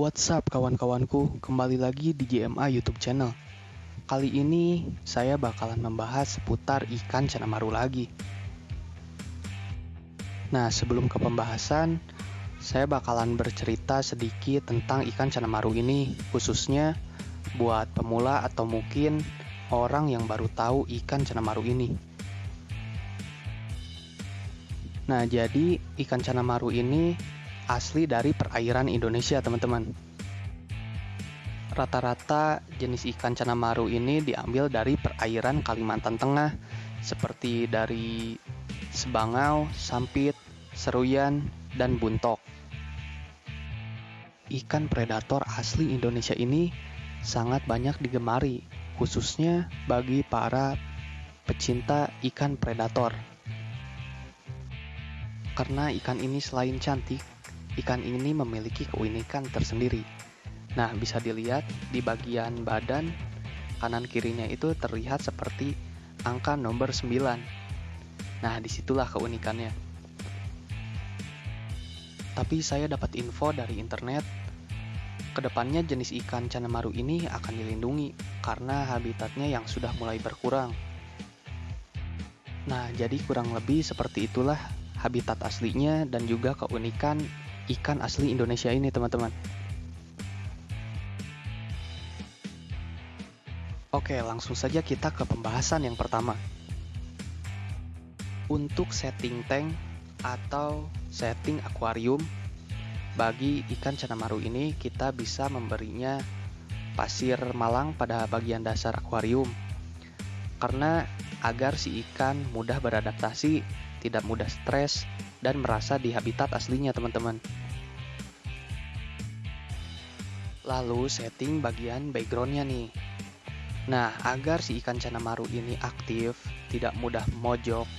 What's up kawan-kawanku, kembali lagi di GMA YouTube channel. Kali ini saya bakalan membahas seputar ikan cana maru lagi. Nah, sebelum ke pembahasan, saya bakalan bercerita sedikit tentang ikan cana maru ini, khususnya buat pemula atau mungkin orang yang baru tahu ikan cana maru ini. Nah, jadi ikan cana maru ini asli dari perairan Indonesia, teman-teman. Rata-rata jenis ikan cana maru ini diambil dari perairan Kalimantan Tengah, seperti dari Sebangau, Sampit, Seruyan, dan Buntok. Ikan predator asli Indonesia ini sangat banyak digemari, khususnya bagi para pecinta ikan predator. Karena ikan ini selain cantik, ikan ini memiliki keunikan tersendiri. Nah, bisa dilihat di bagian badan kanan kirinya itu terlihat seperti angka nomor 9. Nah, di situlah keunikannya. Tapi saya dapat info dari internet, ke depannya jenis ikan cana maru ini akan dilindungi karena habitatnya yang sudah mulai berkurang. Nah, jadi kurang lebih seperti itulah habitat aslinya dan juga keunikan ikan asli Indonesia ini teman-teman. Oke, langsung saja kita ke pembahasan yang pertama. Untuk setting tank atau setting akuarium bagi ikan cana maru ini kita bisa memberinya pasir malang pada bagian dasar akuarium karena agar si ikan mudah beradaptasi, tidak mudah stres, dan merasa di habitat aslinya teman-teman. Lalu setting bagian backgroundnya nih. Nah, agar si ikan cana maru ini aktif, tidak mudah mojok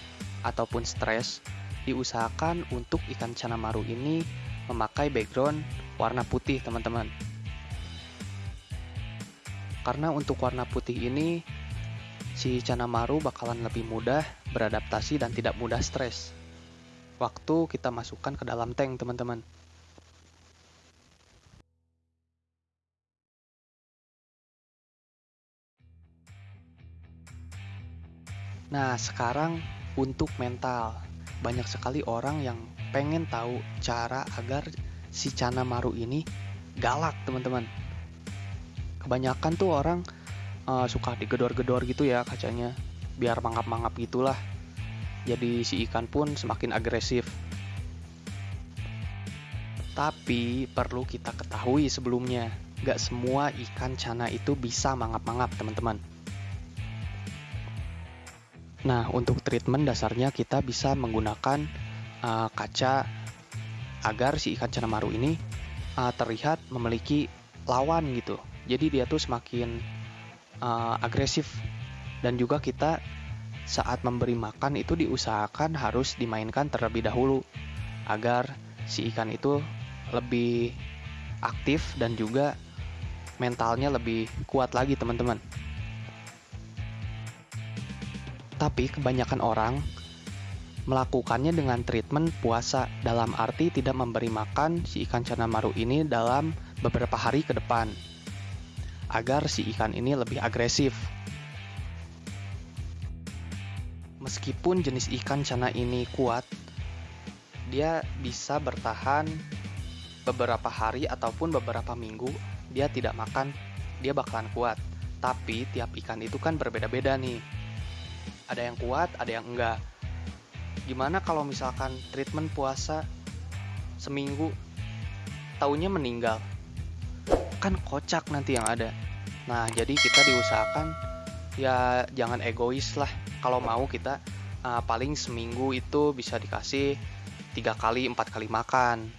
ataupun stres, diusahakan untuk ikan cana maru ini memakai background warna putih teman-teman. Karena untuk warna putih ini, si cana maru bakalan lebih mudah beradaptasi dan tidak mudah stres waktu kita masukkan ke dalam tank, teman-teman. Nah, sekarang untuk mental. Banyak sekali orang yang pengen tahu cara agar si Cana Maru ini galak, teman-teman. Kebanyakan tuh orang uh, suka digedor-gedor gitu ya kacanya, biar mangap-mangap gitulah jadi si ikan pun semakin agresif. Tapi perlu kita ketahui sebelumnya, gak semua ikan cana itu bisa mangap-mangap teman-teman. Nah, untuk treatment dasarnya kita bisa menggunakan uh, kaca agar si ikan cana maru ini uh, terlihat memiliki lawan gitu. Jadi dia tuh semakin uh, agresif dan juga kita saat memberi makan itu diusahakan harus dimainkan terlebih dahulu agar si ikan itu lebih aktif dan juga mentalnya lebih kuat lagi teman-teman. Tapi kebanyakan orang melakukannya dengan treatment puasa dalam arti tidak memberi makan si ikan cana maru ini dalam beberapa hari ke depan agar si ikan ini lebih agresif meskipun jenis ikan cana ini kuat, dia bisa bertahan beberapa hari ataupun beberapa minggu, dia tidak makan, dia bakalan kuat. Tapi tiap ikan itu kan berbeda-beda nih. Ada yang kuat, ada yang enggak. Gimana kalau misalkan treatment puasa seminggu, taunya meninggal? Kan kocak nanti yang ada. Nah, jadi kita diusahakan ya jangan egois lah kalau mau kita uh, paling seminggu itu bisa dikasih tiga kali empat kali makan